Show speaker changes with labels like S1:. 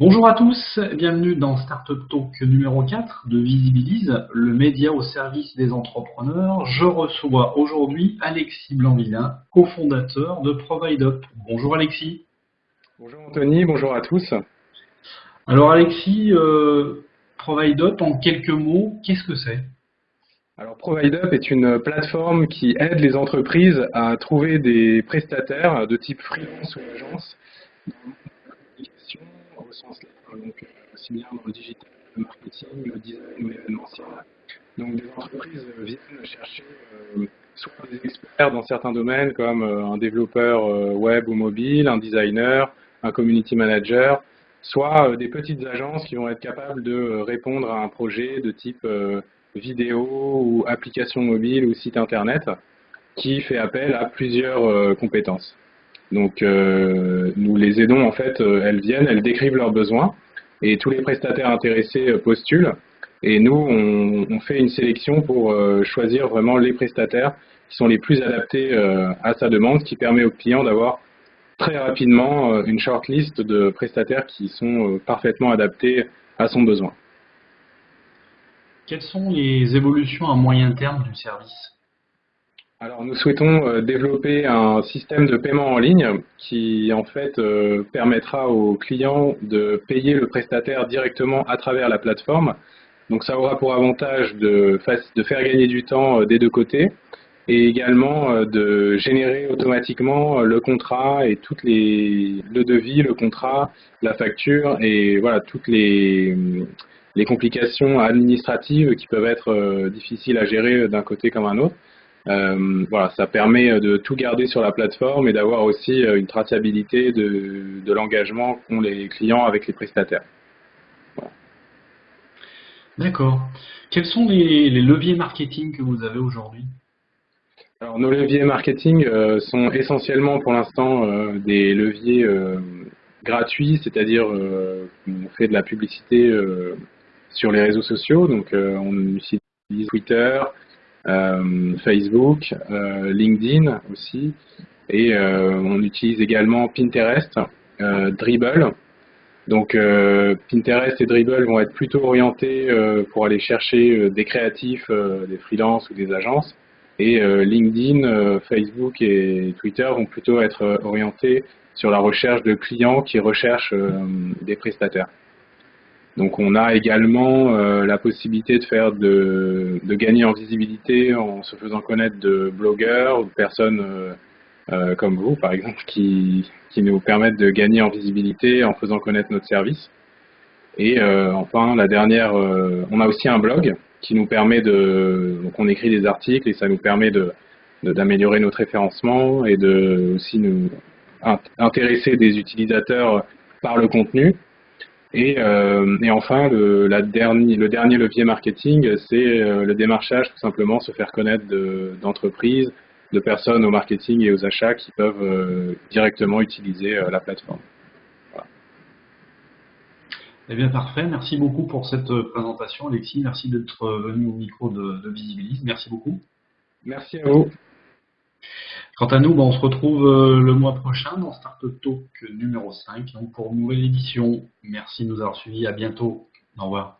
S1: Bonjour à tous, bienvenue dans Startup Talk numéro 4 de Visibilise, le média au service des entrepreneurs. Je reçois aujourd'hui Alexis Blanvillin, cofondateur de ProvideUp. Bonjour Alexis.
S2: Bonjour Anthony, bonjour à tous.
S1: Alors Alexis, euh, ProvideUp, en quelques mots, qu'est-ce que c'est?
S2: Alors ProvideUp est une plateforme qui aide les entreprises à trouver des prestataires de type freelance ou agence au sens large, donc euh, aussi bien dans le digital, le marketing, le design l'événementiel. Donc des entreprises viennent chercher euh, soit des experts dans certains domaines comme euh, un développeur web ou mobile, un designer, un community manager, soit des petites agences qui vont être capables de répondre à un projet de type vidéo ou application mobile ou site internet qui fait appel à plusieurs compétences. Donc euh, nous les aidons en fait, euh, elles viennent, elles décrivent leurs besoins et tous les prestataires intéressés euh, postulent et nous on, fait une sélection pour choisir vraiment les prestataires qui sont les plus adaptés à sa demande, ce qui permet au client d'avoir très rapidement une shortlist de prestataires qui sont parfaitement adaptés à son besoin.
S1: Quelles sont les évolutions à moyen terme du service?
S2: Alors nous souhaitons euh, développer un système de paiement en ligne qui en fait euh, permettra aux clients de payer le prestataire directement à travers la plateforme. Donc ça aura pour avantage de, faire gagner du temps euh, des deux côtés et également de générer automatiquement le contrat et toutes les le devis, le contrat, la facture et voilà toutes les les complications administratives qui peuvent être difficiles à gérer d'un côté comme un autre. Euh, voilà, ça permet de tout garder sur la plateforme et d'avoir aussi euh, une traçabilité de, de l'engagement qu'ont les clients avec les prestataires.
S1: D'accord. Quels sont les, leviers marketing que vous avez aujourd'hui?
S2: Alors, nos leviers marketing euh, sont essentiellement pour l'instant des leviers gratuits, c'est-à-dire on fait de la publicité sur les réseaux sociaux, donc on utilise Twitter, euh, Facebook, euh, LinkedIn aussi, et euh, on utilise également Pinterest, Dribble. Donc Pinterest et Dribble vont être plutôt orientés pour aller chercher des créatifs, des freelances ou des agences. Et LinkedIn, Facebook et Twitter vont plutôt être orientés sur la recherche de clients qui recherchent des prestataires. Donc on a également euh, la possibilité de faire de, gagner en visibilité en se faisant connaître de blogueurs ou de personnes euh, euh, comme vous, par exemple, qui, nous permettent de gagner en visibilité en faisant connaître notre service. Et enfin, la dernière, on a aussi un blog qui nous permet de, donc on écrit des articles et ça nous permet de d'améliorer notre référencement et de aussi nous intéresser des utilisateurs par le contenu et, euh, et enfin, le, la dernier, le dernier levier marketing, c'est euh, le démarchage, tout simplement se faire connaître d'entreprises, de, personnes au marketing et aux achats qui peuvent euh, directement utiliser la plateforme. Voilà.
S1: Eh bien, parfait. Merci beaucoup pour cette présentation, Alexis. Merci d'être venu au micro de, de Visibilis. Merci beaucoup.
S2: Merci à vous.
S1: Quant à nous, ben, on se retrouve euh, le mois prochain dans Startup Talk numéro 5 donc pour une nouvelle édition. Merci de nous avoir suivis. À bientôt. Au revoir.